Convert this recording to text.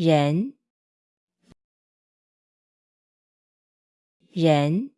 人。人。